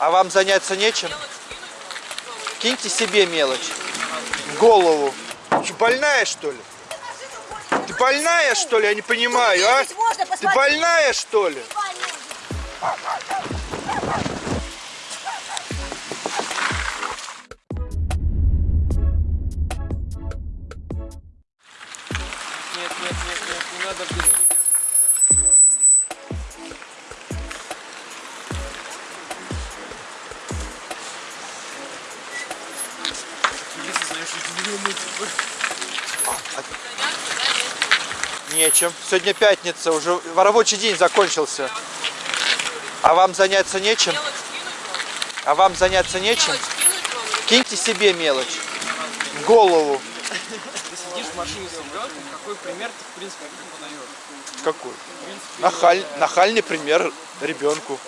А вам заняться нечем? Киньте себе мелочь. В голову. Что, больная, что ли? Ты больная, что ли? Я не понимаю, а? Ты больная, что ли? Нет, Нечем. Сегодня пятница, уже рабочий день закончился. А вам заняться нечем? А вам заняться нечем? Киньте себе мелочь. В голову. Ты сидишь в машине с ребенком, какой пример ты, в принципе, подаешь? Какой? Нахаль, нахальный пример ребенку.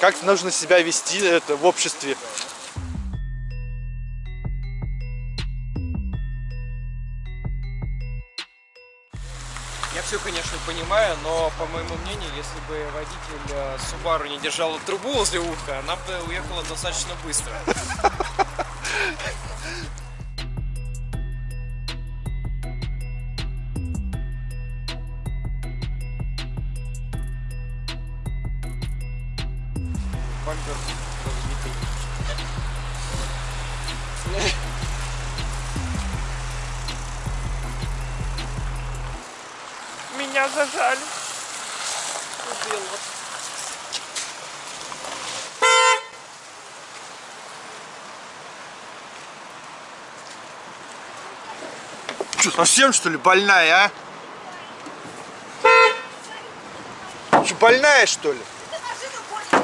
Как нужно себя вести это в обществе. Все, конечно, понимаю, но, по моему мнению, если бы водитель э, Subaru не держал трубу возле уха, она бы уехала достаточно быстро. Меня зажали. Убил вот. Что, совсем что ли больная, а? Что, больная что ли?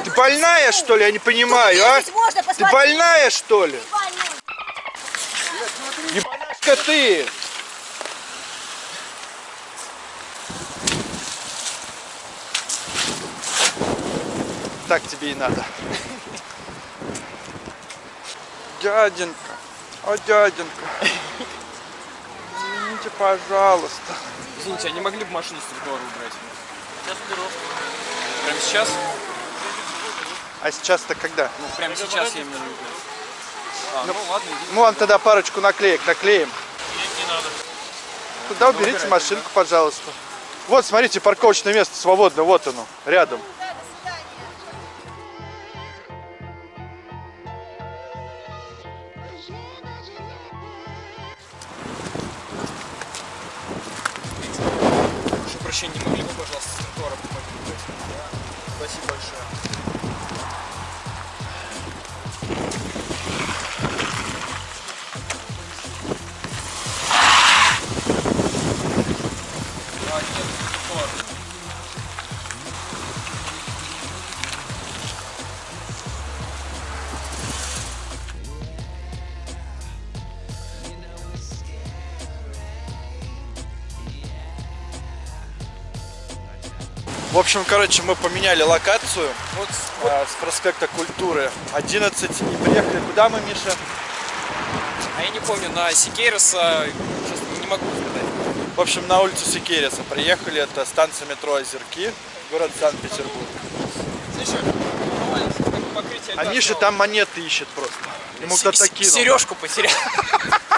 Ты больная что ли? Я не понимаю, а? Ты больная что ли? Ебанашка ты! Так тебе и надо. Дяденька, о дяденька, извините, пожалуйста. Извините, а не могли бы машину с тротуара убрать? Прямо сейчас? А сейчас-то когда? Ну, прямо сейчас я имею в виду. А, ну, ладно, иди. Мы вам тогда парочку наклеек наклеим. Туда уберите машинку, пожалуйста. Вот, смотрите, парковочное место свободно, вот оно, рядом. Общем, короче, мы поменяли локацию вот а, с проспекта Культуры 11 и приехали куда мы, Миша? А я не помню, на честно, не могу сказать. В общем, на улицу Сикериса приехали, это станция метро Озерки, город Санкт-Петербург. А Миша там монеты ищет просто. Ему кто-то кинул. Сережку потерял.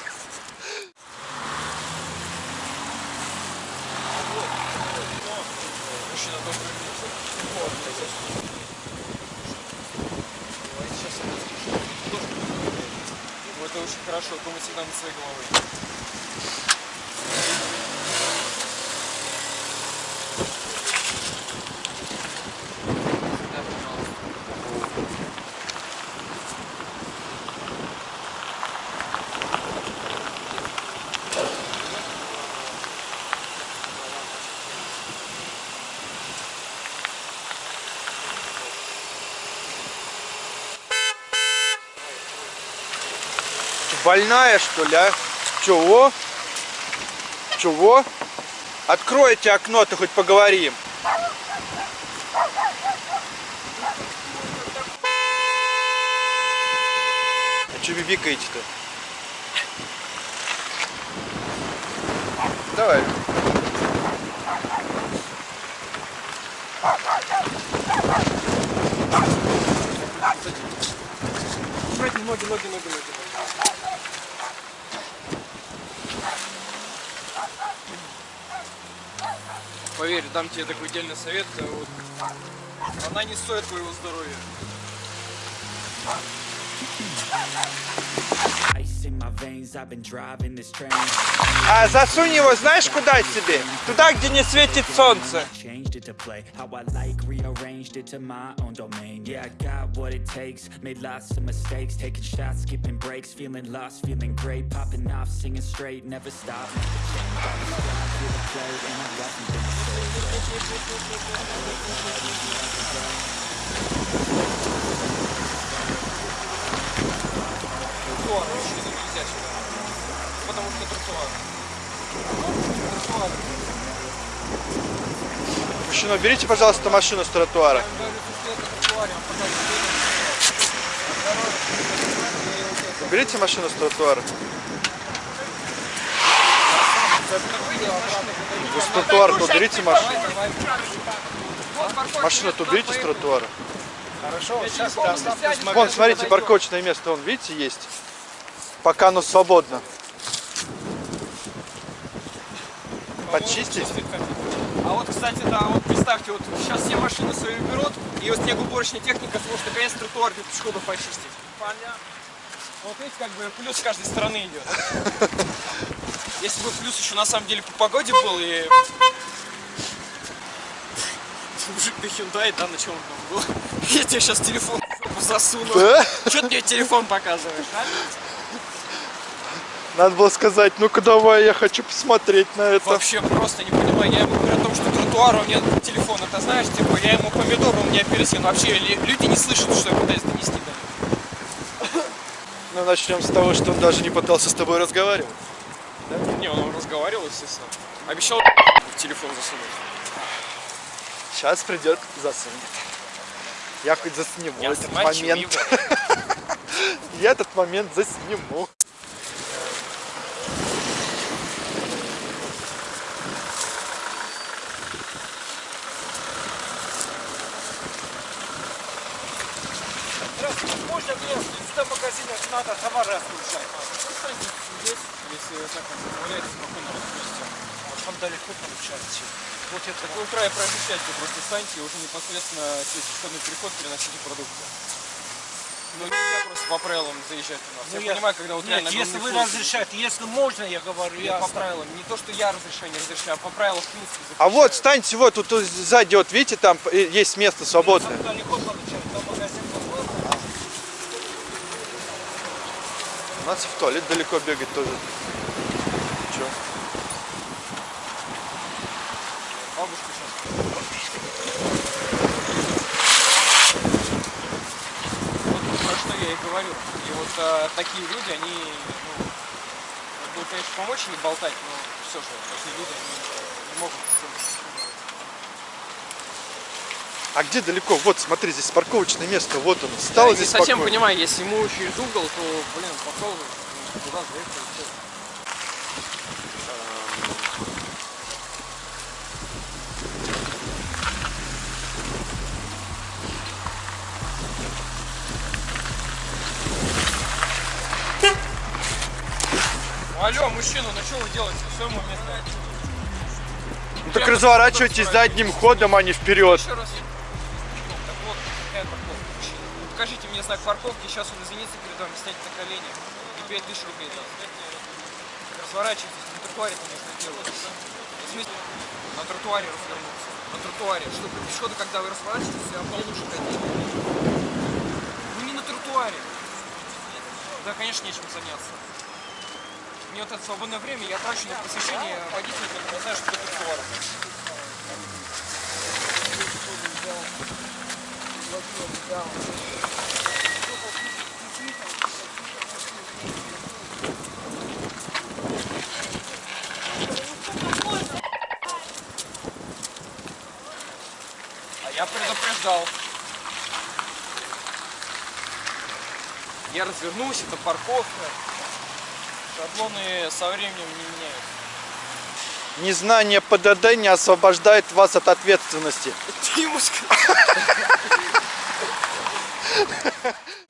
Ну, это очень хорошо, всегда над своей головой. Больная, что ли, а? Чего? Чего? Откройте окно, ты хоть поговорим. А что бибикаете-то? Давай. ноги, ноги, ноги, ноги. Поверь, дам тебе такой отдельный совет. э, Вот, она не стоит твоего здоровья. А засунь его знаешь куда себе? Туда, где не светит солнце. Changed Потому что тротуар. Тротуар. Мужчина, уберите, пожалуйста, машину с тротуара. Уберите машину с тротуара. Вы с тротуара-то уберите машину. Машину-то уберите с тротуара. Хорошо, сейчас. Вон, смотрите, парковочное место, вон, видите, есть. Пока оно свободно. Почистить? А вот, кстати, да, вот представьте, вот сейчас все машины свои уберут, и вот снегоуборочная техника сможет наконец тротуар для пешеходов почистить. Понятно. Вот видите, как бы плюс с каждой стороны идет. Если бы плюс еще на самом деле по погоде был и... Мужик на Hyundai, да, на чем он там был? Я тебе сейчас телефон засуну. Да? Че ты мне телефон показываешь, а? Надо было сказать, ну-ка давай, я хочу посмотреть на это. Вообще просто не понимаю. Я ему говорю о том, что тротуар у меня телефон, это знаешь, типа, я ему помидор, у меня апельсин. Вообще люди не слышат, что я пытаюсь донести до них. Ну, начнем с того, что он даже не пытался с тобой разговаривать. Не, он разговаривал, естественно. Обещал в телефон засунуть. Сейчас придет, засунет. Я хоть засниму Я этот момент. Я этот момент засниму. Здравствуйте, можно мне в 100 магазинах надо товар разгружать? Здесь, если так он позволяет, спокойно разгрузите. Вот там далеко получается. Вот это Так проезжайте, просто станьте и уже непосредственно через пешеходный переход переносите продукты. Ну нельзя просто по правилам заезжать у нас. Ну, я, понимаю, когда вот Нет, реально если вы разрешаете, если можно, я говорю, Я я по правилам. Не то, что я разрешаю, не разрешаю, а по правилам в принципе А вот, запрещаю. встаньте вот, тут, сзади, вот видите, там есть место свободное. Там. У нас и в туалет далеко бегать тоже. Че? Бабушка сейчас. Вот про что я и говорю. И вот а, такие люди, они, ну, будут, конечно, помочь не болтать, но все же, такие люди, они не могут А где далеко? Вот, смотри, здесь парковочное место. Вот он. Стал Я здесь не совсем спокойно. понимаю, если ему через угол, то, блин, пошел туда, заехал, Алло, мужчина, ну что вы делаете? Все ему место. Ну так разворачивайтесь задним ходом, а не вперед. Еще раз. Так вот, какая парковка, мужчина. Покажите мне знак парковки, сейчас он извинится перед вами, снять на колени и 5000 рублей даст. Разворачивайтесь, на тротуаре это нужно делать. На тротуаре развернуться. На тротуаре, чтобы пешеходы, когда вы разворачиваетесь, я получше ходить. Ну не на тротуаре. Да, конечно, нечем заняться. Мне вот это свободное время я трачу на посещение водителя, который знает, что такое тротуар. А я предупреждал. Я развернусь, это парковка. Шаблоны со временем не меняются. Незнание ПДД не освобождает вас от ответственности. Ты ему сказал.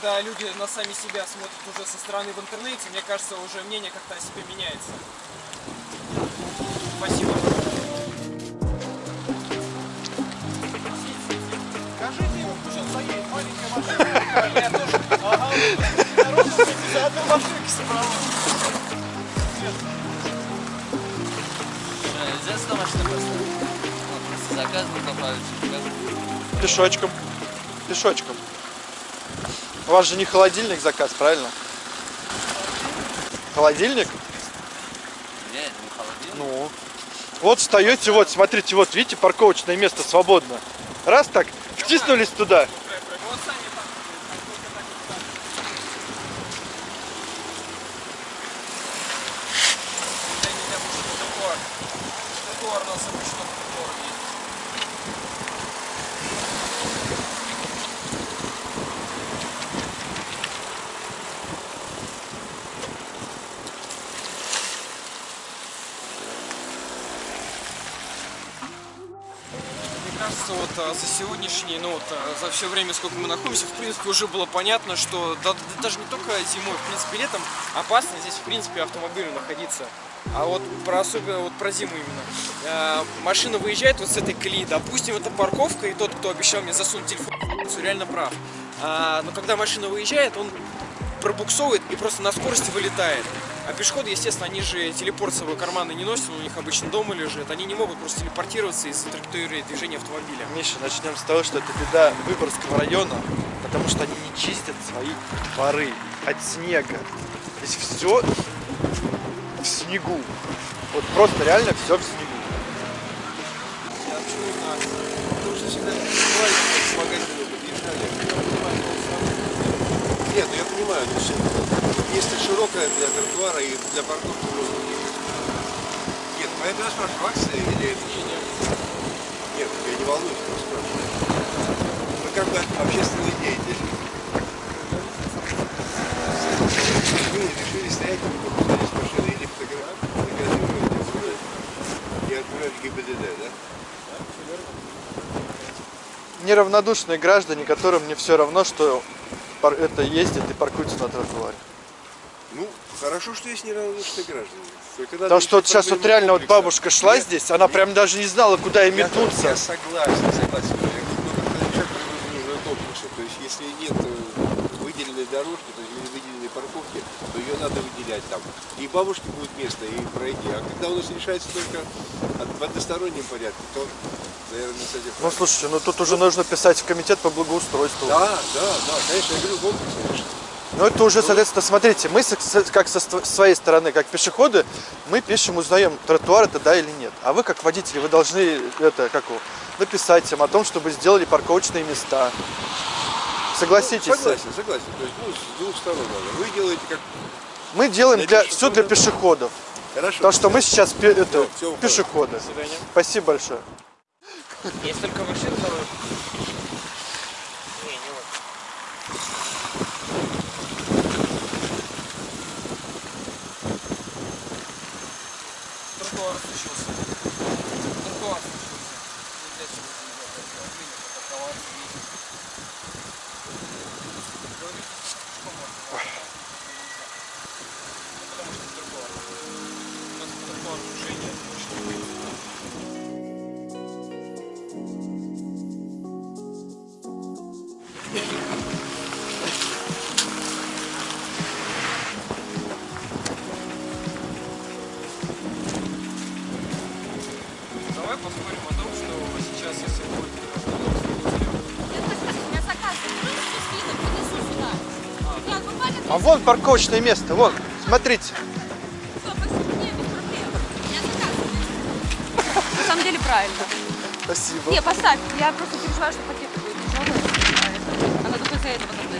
Когда люди на сами себя смотрят уже со стороны в интернете, мне кажется, уже мнение как-то о себе меняется. Спасибо. Скажите ему, пусть он заедет, маленькая машина. Я тоже. Ага, за одну машинку собрала. Нельзя сюда машину поставить? Вот, просто заказ был поправить. Пешочком. Пешочком. У вас же не холодильник заказ, правильно? Холодильник? Нет, не холодильник. Ну. Вот встаете, вот, смотрите, вот, видите, парковочное место свободно. Раз так, втиснулись туда. Вот Саня там. Дай меня обычно тротуар. Тротуар у нас обычно тротуар есть. Мне кажется, вот а, за сегодняшний, ну вот а, за все время, сколько мы находимся, в принципе, уже было понятно, что да- да даже не только зимой, в принципе, летом опасно здесь, в принципе, автомобилю находиться. А вот про особенно вот про зиму именно. А, машина выезжает вот с этой колеи, допустим, это парковка, и тот, кто обещал мне засунуть телефон, в реально прав. А, но когда машина выезжает, он пробуксовывает и просто на скорости вылетает. А пешеходы, естественно, они же телепорт с собой карманы не носят, у них обычно дома лежит. Они не могут просто телепортироваться из траектории движения автомобиля. Миша, начнем с того, что это беда Выборгского района, потому что они не чистят свои дворы от снега. Здесь все в снегу. Вот просто реально все в снегу. Я почему знаю? Потому что всегда к магазину подъезжали. Нет, ну я понимаю, ну, что место широкое для тротуара и для парковки можно ехать. Нет, поэтому я спрашиваю, акция или это? Нет, я не волнуюсь, просто спрашиваю. Вы как бы общественный деятель. Вы решили стоять, выпускали с машины или фотографировать и отправить ГИБДД, да? Неравнодушные граждане, которым не все равно, что пар- это ездят и паркуются на тротуаре. Ну, хорошо, что есть неравнодушные граждане. Потому что вот сейчас вот реально вот бабушка шла Нет, здесь, она нет, прям даже не знала, куда ей метнуться. Я согласен, согласен. Я говорю, ну, как решать проблему нужно комплекса. То есть, если нет э, выделенной дорожки, то есть или выделенной парковки, то ее надо выделять там. И бабушке будет место, и пройти. А когда у нас решается только в одностороннем порядке, то, наверное, с этим... Ну слушайте, ну тут уже нужно писать в комитет по благоустройству. Да, да, да, конечно, я говорю комплекс, конечно. Ну это уже, соответственно, смотрите, мы как со своей стороны, как пешеходы, мы пишем, узнаем, тротуар это да или нет. А вы как водители, вы должны это, как его, написать им о том, чтобы сделали парковочные места. Согласитесь с этим? Согласен, согласен. То есть, ну, с двух сторон надо. Вы делаете как... Мы делаем Для для, все для пешеходов. Хорошо. Потому что мы сейчас пе- это, уходим. пешеходы. свидания. Спасибо большое. Есть только машин второй. Не, не вот. Тротуар случился. А вон парковочное место, вон, смотрите. Заказ. На самом деле правильно. Спасибо. Не, поставь. Я просто переживаю, что пакеты будут тяжелые. Она только из-за этого там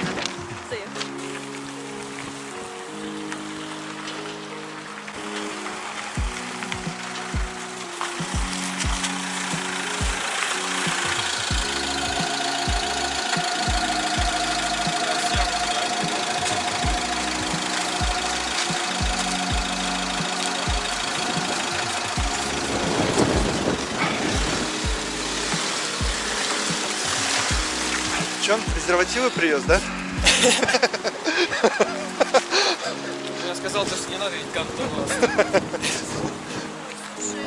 презервативы привез, да? Я сказал, то, что не надо ведь гандон.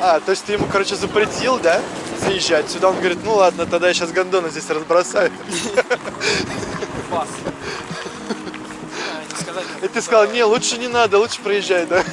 А, то есть ты ему, короче, запретил, да, заезжать сюда? Он говорит, ну ладно, тогда я сейчас гондоны здесь разбросаю. Вас. А. И ты сказал, не, лучше не надо, лучше проезжай, да?